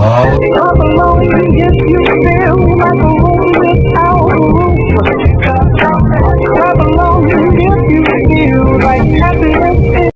Come